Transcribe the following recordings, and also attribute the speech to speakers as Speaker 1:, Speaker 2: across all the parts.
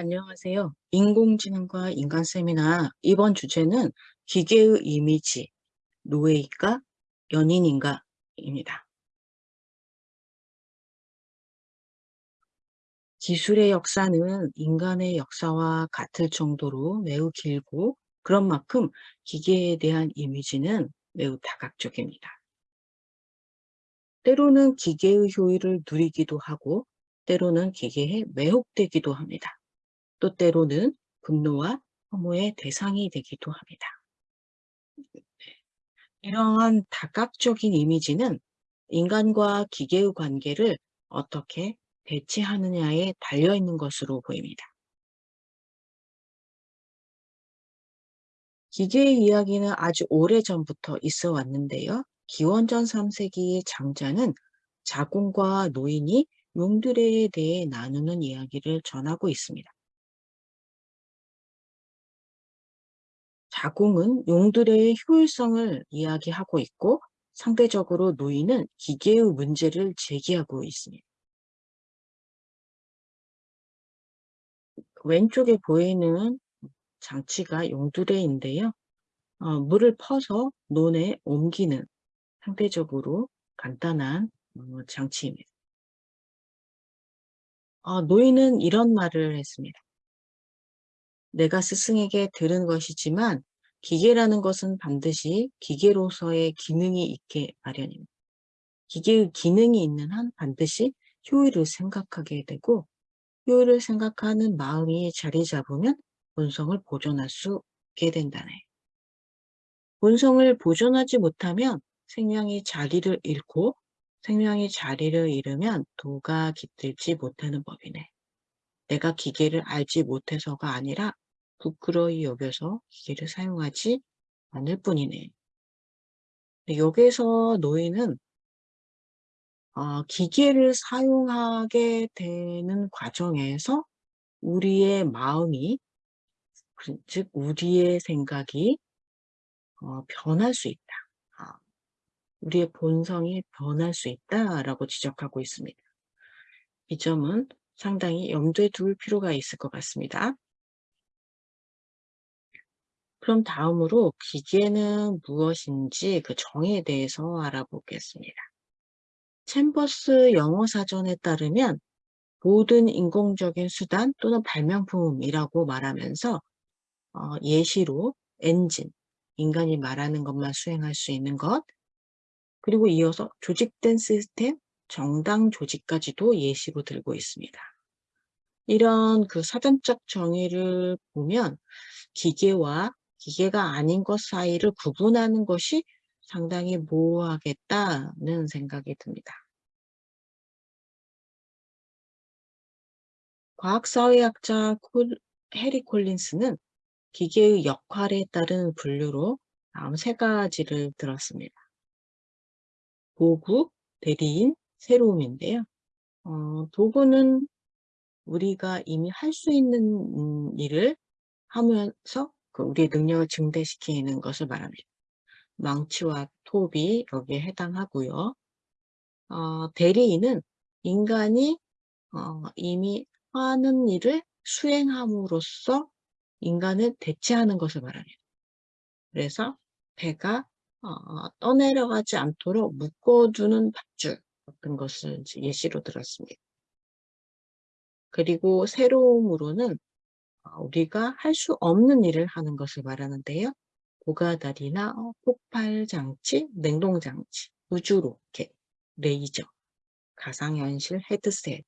Speaker 1: 안녕하세요. 인공지능과 인간 세미나 이번 주제는 기계의 이미지, 노예인가 연인인가 입니다. 기술의 역사는 인간의 역사와 같을 정도로 매우 길고 그런 만큼 기계에 대한 이미지는 매우 다각적입니다. 때로는 기계의 효율을 누리기도 하고 때로는 기계에 매혹되기도 합니다. 또 때로는 분노와 혐오의 대상이 되기도 합니다. 이러한 다각적인 이미지는 인간과 기계의 관계를 어떻게 대체하느냐에 달려있는 것으로 보입니다. 기계의 이야기는 아주 오래전부터 있어 왔는데요. 기원전 3세기의 장자는 자궁과 노인이 용들에 대해 나누는 이야기를 전하고 있습니다. 자궁은 용들의 효율성을 이야기하고 있고 상대적으로 노인은 기계의 문제를 제기하고 있습니다. 왼쪽에 보이는 장치가 용두레인데요. 어, 물을 퍼서 논에 옮기는 상대적으로 간단한 어, 장치입니다. 어, 노인은 이런 말을 했습니다. 내가 스승에게 들은 것이지만 기계라는 것은 반드시 기계로서의 기능이 있게 마련입니다. 기계의 기능이 있는 한 반드시 효율을 생각하게 되고 효율을 생각하는 마음이 자리 잡으면 본성을 보존할 수 있게 된다네. 본성을 보존하지 못하면 생명이 자리를 잃고 생명이 자리를 잃으면 도가 깃들지 못하는 법이네. 내가 기계를 알지 못해서가 아니라 부끄러이 여겨서 기계를 사용하지 않을 뿐이네. 여기서 노예는 어, 기계를 사용하게 되는 과정에서 우리의 마음이 즉 우리의 생각이 어, 변할 수 있다. 어, 우리의 본성이 변할 수 있다라고 지적하고 있습니다. 이 점은 상당히 염두에 둘 필요가 있을 것 같습니다. 그럼 다음으로 기계는 무엇인지 그 정의에 대해서 알아보겠습니다. 챔버스 영어 사전에 따르면 모든 인공적인 수단 또는 발명품이라고 말하면서 어, 예시로 엔진, 인간이 말하는 것만 수행할 수 있는 것, 그리고 이어서 조직된 시스템, 정당 조직까지도 예시로 들고 있습니다. 이런 그 사전적 정의를 보면 기계와 기계가 아닌 것 사이를 구분하는 것이 상당히 모호하겠다는 생각이 듭니다. 과학사회학자 해리 콜린스는 기계의 역할에 따른 분류로 다음 세 가지를 들었습니다. 도구, 대리인, 새로움인데요. 어, 도구는 우리가 이미 할 수 있는 음, 일을 하면서 그 우리의 능력을 증대시키는 것을 말합니다. 망치와 톱이 여기에 해당하고요. 어, 대리인은 인간이 어, 이미 하는 일을 수행함으로써 인간을 대체하는 것을 말합니다. 그래서 배가 어, 떠내려가지 않도록 묶어두는 밧줄 같은 것을 예시로 들었습니다. 그리고 새로움으로는 어, 우리가 할 수 없는 일을 하는 것을 말하는데요. 고가다리나 어, 폭발장치, 냉동장치, 우주로켓, 레이저, 가상현실 헤드셋이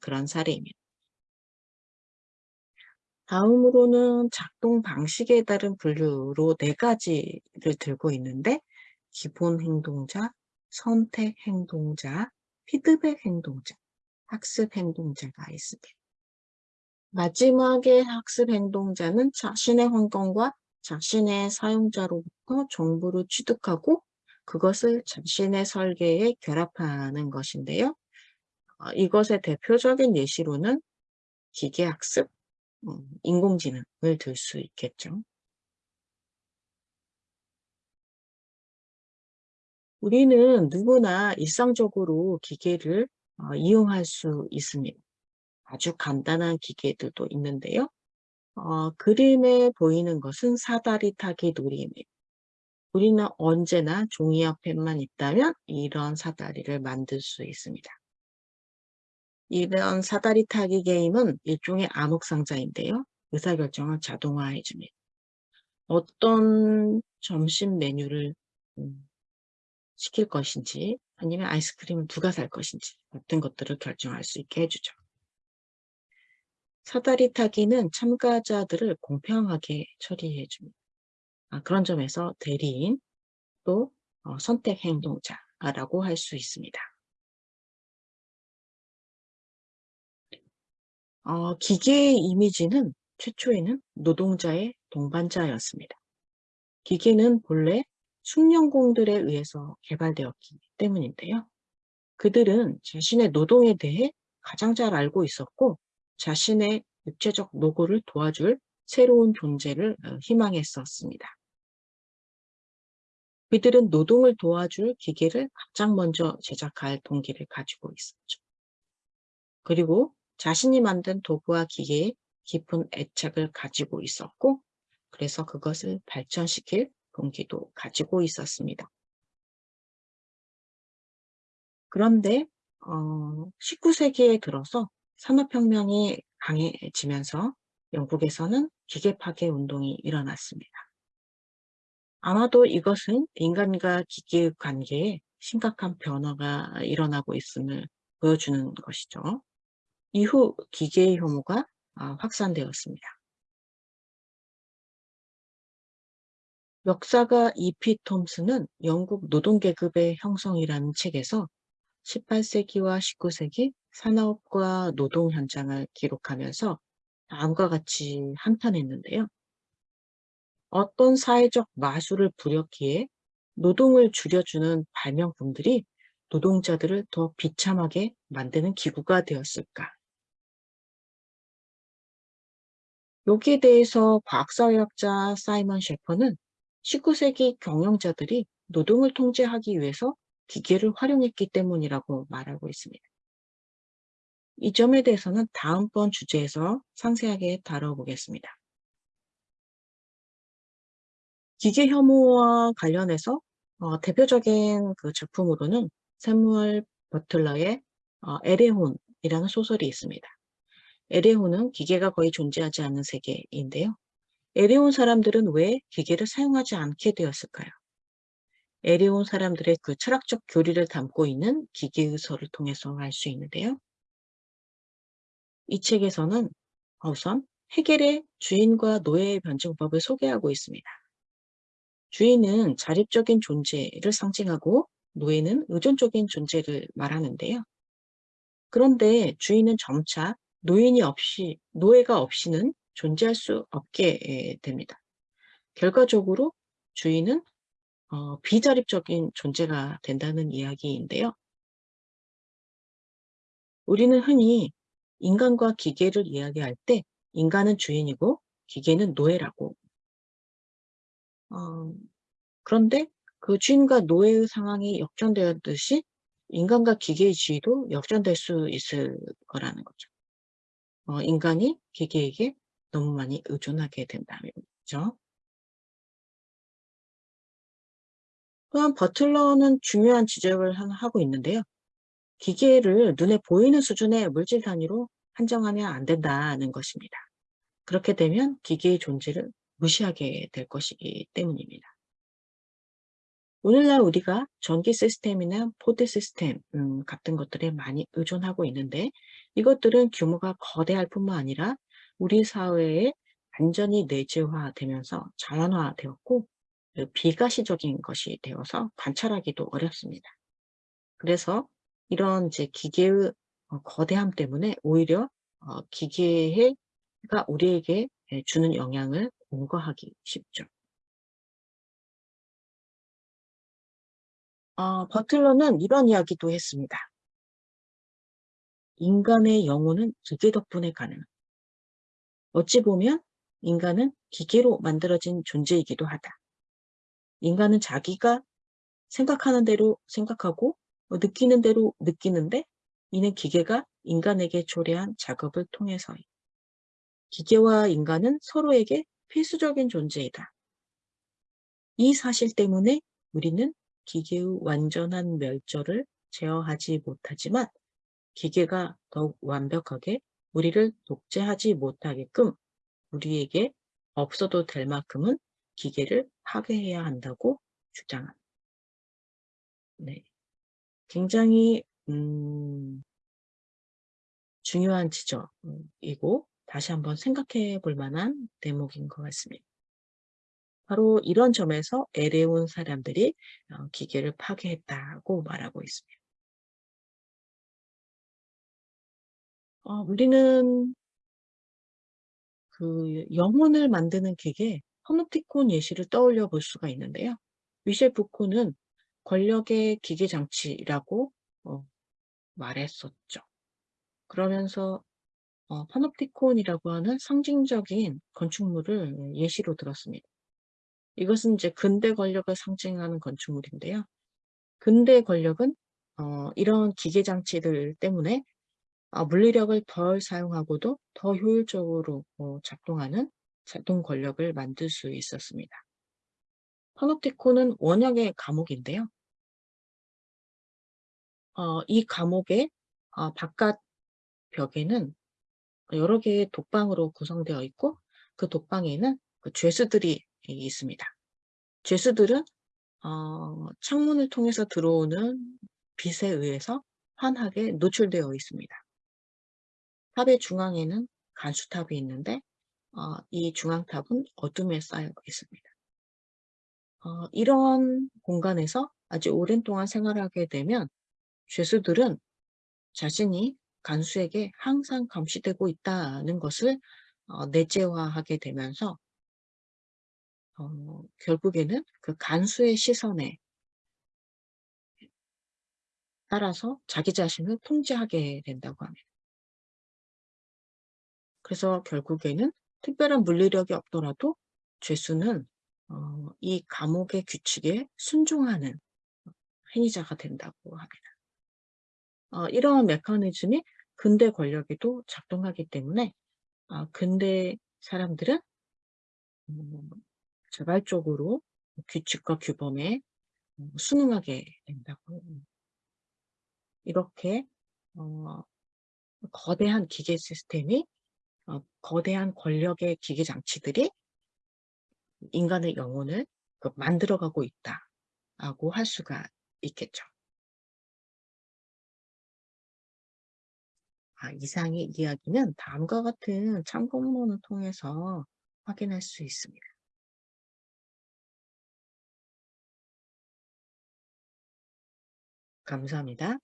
Speaker 1: 그런 사례입니다. 다음으로는 작동 방식에 따른 분류로 네 가지를 들고 있는데 기본 행동자, 선택 행동자, 피드백 행동자, 학습 행동자가 있습니다. 마지막에 학습 행동자는 자신의 환경과 자신의 사용자로부터 정보를 취득하고 그것을 자신의 설계에 결합하는 것인데요. 어, 이것의 대표적인 예시로는 기계학습, 음, 인공지능을 들 수 있겠죠. 우리는 누구나 일상적으로 기계를 어, 이용할 수 있습니다. 아주 간단한 기계들도 있는데요. 어, 그림에 보이는 것은 사다리 타기 놀이입니다. 우리는 언제나 종이 옆에만 있다면 이런 사다리를 만들 수 있습니다. 이런 사다리 타기 게임은 일종의 암흑상자인데요. 의사결정을 자동화해 줍니다. 어떤 점심 메뉴를 음, 시킬 것인지 아니면 아이스크림을 누가 살 것인지 같은 것들을 결정할 수 있게 해주죠. 사다리 타기는 참가자들을 공평하게 처리해 줍니다. 아, 그런 점에서 대리인 또 어, 선택 행동자라고 할 수 있습니다. 어, 기계의 이미지는 최초에는 노동자의 동반자였습니다. 기계는 본래 숙련공들에 의해서 개발되었기 때문인데요. 그들은 자신의 노동에 대해 가장 잘 알고 있었고 자신의 육체적 노고를 도와줄 새로운 존재를 어, 희망했었습니다. 그들은 노동을 도와줄 기계를 가장 먼저 제작할 동기를 가지고 있었죠. 그리고 자신이 만든 도구와 기계에 깊은 애착을 가지고 있었고 그래서 그것을 발전시킬 동기도 가지고 있었습니다. 그런데 어, 19세기에 들어서 산업혁명이 강해지면서 영국에서는 기계 파괴 운동이 일어났습니다. 아마도 이것은 인간과 기계의 관계에 심각한 변화가 일어나고 있음을 보여주는 것이죠. 이후 기계의 혐오가 아, 확산되었습니다. 역사가 이피 톰스는 영국 노동계급의 형성이라는 책에서 18세기와 19세기 산업과 노동 현장을 기록하면서 다음과 같이 한탄했는데요. 어떤 사회적 마술을 부렸기에 노동을 줄여주는 발명품들이 노동자들을 더 비참하게 만드는 기구가 되었을까? 여기에 대해서 과학사회학자 사이먼 셰퍼는 19세기 경영자들이 노동을 통제하기 위해서 기계를 활용했기 때문이라고 말하고 있습니다. 이 점에 대해서는 다음번 주제에서 상세하게 다뤄보겠습니다. 기계 혐오와 관련해서 어, 대표적인 그 작품으로는 세무얼 버틀러의 어, 에레혼이라는 소설이 있습니다. 에레혼은 기계가 거의 존재하지 않는 세계인데요. 에레온 사람들은 왜 기계를 사용하지 않게 되었을까요? 에레온 사람들의 그 철학적 교리를 담고 있는 기계의서를 통해서 알 수 있는데요. 이 책에서는 우선 해겔의 주인과 노예의 변증법을 소개하고 있습니다. 주인은 자립적인 존재를 상징하고 노예는 의존적인 존재를 말하는데요. 그런데 주인은 점차 노인이 없이, 노예가 없이는 존재할 수 없게 됩니다. 결과적으로 주인은 어, 비자립적인 존재가 된다는 이야기인데요. 우리는 흔히 인간과 기계를 이야기할 때 인간은 주인이고 기계는 노예라고 어, 그런데 그 주인과 노예의 상황이 역전되었듯이 인간과 기계의 지위도 역전될 수 있을 거라는 거죠. 어, 인간이 기계에게 너무 많이 의존하게 된다는 거죠. 또한 버틀러는 중요한 지적을 하고 있는데요. 기계를 눈에 보이는 수준의 물질 단위로 한정하면 안 된다는 것입니다. 그렇게 되면 기계의 존재를 무시하게 될 것이기 때문입니다. 오늘날 우리가 전기 시스템이나 포드 시스템 음, 같은 것들에 많이 의존하고 있는데 이것들은 규모가 거대할 뿐만 아니라 우리 사회에 완전히 내재화되면서 자연화되었고 그 비가시적인 것이 되어서 관찰하기도 어렵습니다. 그래서 이런 이제 기계의 어, 거대함 때문에 오히려 어, 기계가 우리에게 주는 영향을 공거하기 쉽죠. 어, 버틀러는 이런 이야기도 했습니다. 인간의 영혼은 기계 덕분에 가능한. 어찌 보면 인간은 기계로 만들어진 존재이기도 하다. 인간은 자기가 생각하는 대로 생각하고 느끼는 대로 느끼는데 이는 기계가 인간에게 초래한 작업을 통해서요. 기계와 인간은 서로에게 필수적인 존재이다. 이 사실 때문에 우리는 기계의 완전한 멸절을 제어하지 못하지만 기계가 더욱 완벽하게 우리를 독재하지 못하게끔 우리에게 없어도 될 만큼은 기계를 파괴해야 한다고 주장합니다. 네. 굉장히 음 중요한 지적이고 다시 한번 생각해 볼 만한 대목인 것 같습니다. 바로 이런 점에서 에레온 사람들이 어 기계를 파괴했다고 말하고 있습니다. 어 우리는 그 영혼을 만드는 기계 파놉티콘 예시를 떠올려 볼 수가 있는데요. 미셸 부코는 권력의 기계 장치라고 어 말했었죠. 그러면서 어 파놉티콘이라고 하는 상징적인 건축물을 예시로 들었습니다. 이것은 이제 근대 권력을 상징하는 건축물인데요. 근대 권력은 어 이런 기계 장치들 때문에 아 물리력을 덜 사용하고도 더 효율적으로 어 작동하는 자동 권력을 만들 수 있었습니다. 파놉티콘은 원형의 감옥인데요. 어 이 감옥의 어 바깥 벽에는 여러 개의 독방으로 구성되어 있고 그 독방에는 그 죄수들이 이 있습니다. 죄수들은 어 창문을 통해서 들어오는 빛에 의해서 환하게 노출되어 있습니다. 탑의 중앙에는 간수탑이 있는데 어 이 중앙탑은 어둠에 쌓여 있습니다. 어 이런 공간에서 아주 오랜 동안 생활하게 되면 죄수들은 자신이 간수에게 항상 감시되고 있다는 것을 어 내재화하게 되면서 어 결국에는 그 간수의 시선에 따라서 자기 자신을 통제하게 된다고 합니다. 그래서 결국에는 특별한 물리력이 없더라도 죄수는 어 이 감옥의 규칙에 순종하는 행위자가 된다고 합니다. 어 이러한 메커니즘이 근대 권력에도 작동하기 때문에 아 근대 사람들은 음 자발적으로 규칙과 규범에 음 순응하게 된다고 이렇게 어 거대한 기계 시스템이 어 거대한 권력의 기계 장치들이 인간의 영혼을 그 만들어 가고 있다라고 할 수가 있겠죠. 아 이상의 이야기는 다음과 같은 참고문헌을 통해서 확인할 수 있습니다. 감사합니다.